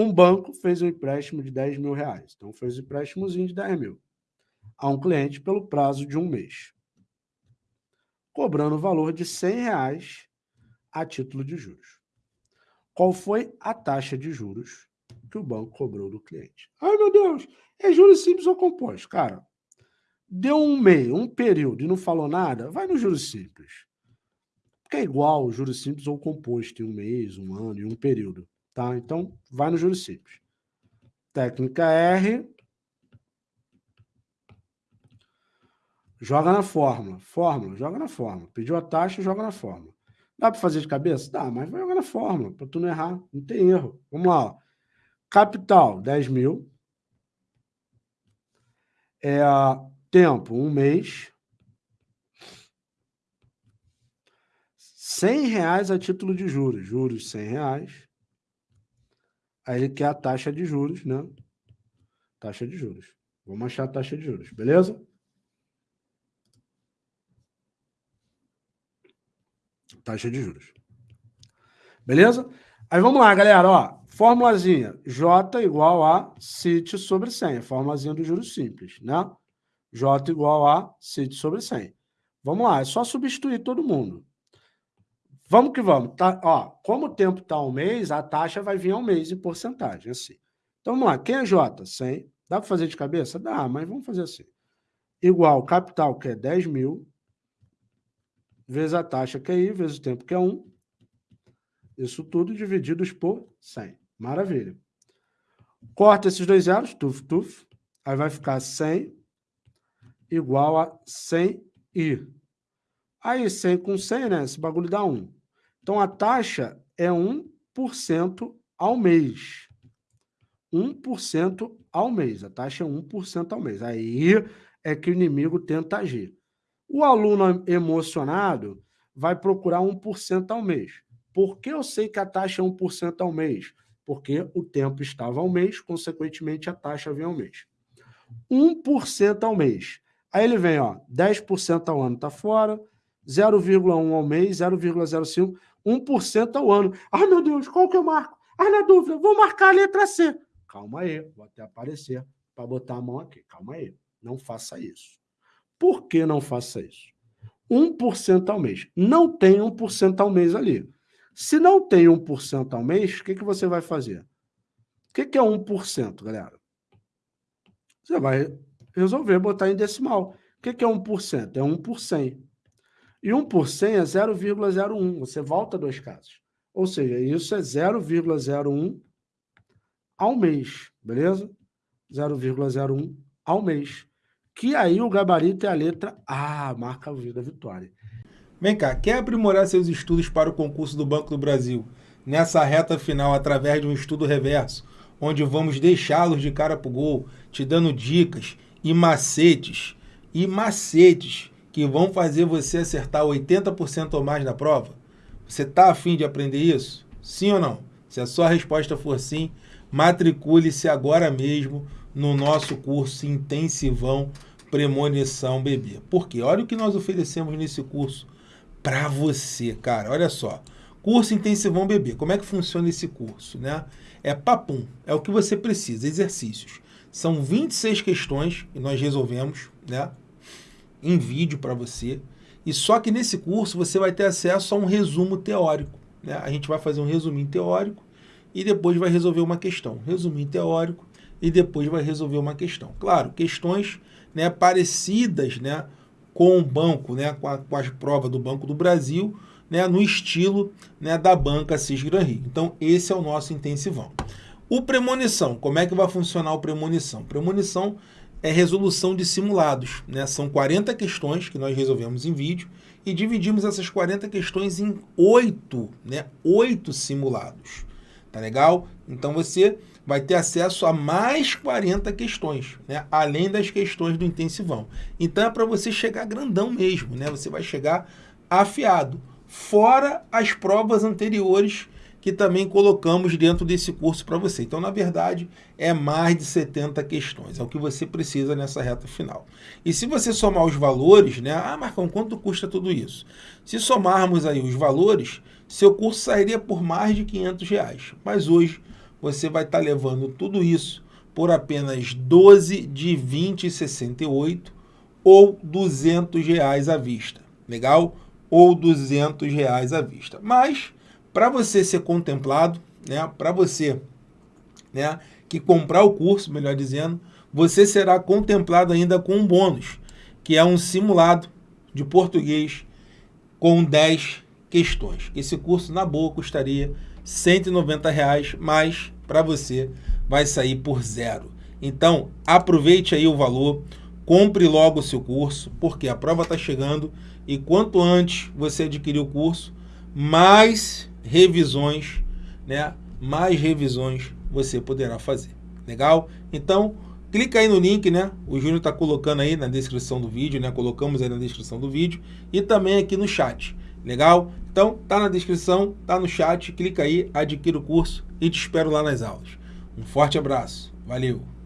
Um banco fez um empréstimo de 10 mil reais. Então, fez um empréstimozinho de 10 mil a um cliente pelo prazo de um mês, cobrando o valor de 100 reais a título de juros. Qual foi a taxa de juros que o banco cobrou do cliente? Ai, meu Deus, é juros simples ou compostos? Cara, deu um mês, um período e não falou nada, vai no juros simples. Porque é igual juros simples ou composto em um mês, um ano e um período. Tá? Então, vai no juros. Técnica R. Joga na fórmula. Fórmula, joga na fórmula. Pediu a taxa, joga na fórmula. Dá para fazer de cabeça? Dá, mas vai jogar na fórmula, para tu não errar. Não tem erro. Vamos lá. Ó. Capital, 10 mil. É, tempo, um mês. 100 reais a título de juros. Juros, 100 reais. Aí ele quer a taxa de juros, né? Taxa de juros. Vamos achar a taxa de juros, beleza? Taxa de juros. Beleza? Aí vamos lá, galera, ó. Formulazinha, J igual a CIT sobre 100, formulazinha do juros simples, né? J igual a CIT sobre 100. Vamos lá, é só substituir todo mundo. Vamos que vamos. Tá, ó, como o tempo está um mês, a taxa vai vir ao mês em porcentagem, assim. Então, vamos lá. Quem é J? 100. Dá para fazer de cabeça? Dá, mas vamos fazer assim. Igual capital, que é 10 mil, vezes a taxa, que é I, vezes o tempo, que é 1. Isso tudo divididos por 100. Maravilha. Corta esses dois zeros, tuf, tuf. Aí vai ficar 100 igual a 100i. Aí 100 com 100, né? Esse bagulho dá 1. Então, a taxa é 1% ao mês. 1% ao mês. A taxa é 1% ao mês. Aí é que o inimigo tenta agir. O aluno emocionado vai procurar 1% ao mês. Por que eu sei que a taxa é 1% ao mês? Porque o tempo estava ao mês, consequentemente a taxa vem ao mês. 1% ao mês. Aí ele vem, ó, 10% ao ano está fora, 0,1 ao mês, 0,05, 1% ao ano. Ah, meu Deus, qual que eu marco? Ah, na dúvida, vou marcar a letra C. Calma aí, vou até aparecer para botar a mão aqui. Calma aí, não faça isso. Por que não faça isso? 1% ao mês. Não tem 1% ao mês ali. Se não tem 1% ao mês, o que, que você vai fazer? O que, que é 1%, galera? Você vai resolver botar em decimal. O que, que é 1%? É 1 por 100. E 1 por 100 é 0,01. Você volta dois casos. Ou seja, isso é 0,01 ao mês, beleza? 0,01 ao mês. Que aí o gabarito é a letra A, marca a vida vitória. Vem cá, quer aprimorar seus estudos para o concurso do Banco do Brasil? Nessa reta final, através de um estudo reverso, onde vamos deixá-los de cara para o gol, te dando dicas e macetes, e macetes que vão fazer você acertar 80% ou mais na prova? Você está afim de aprender isso? Sim ou não? Se a sua resposta for sim, matricule-se agora mesmo no nosso curso intensivão Premonição Bebê. Porque olha o que nós oferecemos nesse curso para você, cara. Olha só. Curso Intensivão Bebê. Como é que funciona esse curso, né? É papum, é o que você precisa, exercícios. São 26 questões que nós resolvemos, né? Em vídeo para você. E só que nesse curso você vai ter acesso a um resumo teórico. Né? A gente vai fazer um resuminho teórico e depois vai resolver uma questão. Resuminho teórico e depois vai resolver uma questão. Claro, questões né, parecidas né, com o banco, né, com, a, com as provas do Banco do Brasil, né, no estilo né, da banca Cis Gran Rio. Então, esse é o nosso intensivão. O premonição, como é que vai funcionar o premonição? Premonição é resolução de simulados. Né? São 40 questões que nós resolvemos em vídeo e dividimos essas 40 questões em oito, né? oito simulados. Tá legal? Então você vai ter acesso a mais 40 questões, né? além das questões do intensivão. Então é para você chegar grandão mesmo, né? você vai chegar afiado, fora as provas anteriores que também colocamos dentro desse curso para você. Então, na verdade, é mais de 70 questões, é o que você precisa nessa reta final. E se você somar os valores, né? Ah, Marcão, quanto custa tudo isso? Se somarmos aí os valores, seu curso sairia por mais de 500 reais. Mas hoje, você vai estar tá levando tudo isso por apenas 12 de 20,68 ou 200 reais à vista. Legal? Ou 200 reais à vista. Mas, para você ser contemplado, né, para você né, que comprar o curso, melhor dizendo, você será contemplado ainda com um bônus, que é um simulado de português com 10 questões. Esse curso, na boa, custaria 190 reais, mas para você vai sair por zero. Então, aproveite aí o valor, compre logo o seu curso, porque a prova está chegando e quanto antes você adquirir o curso, mais revisões, né? Mais revisões você poderá fazer. Legal? Então, clica aí no link, né? O Júnior está colocando aí na descrição do vídeo, né? Colocamos aí na descrição do vídeo e também aqui no chat. Legal? Então, tá na descrição, tá no chat, clica aí, adquira o curso e te espero lá nas aulas. Um forte abraço. Valeu!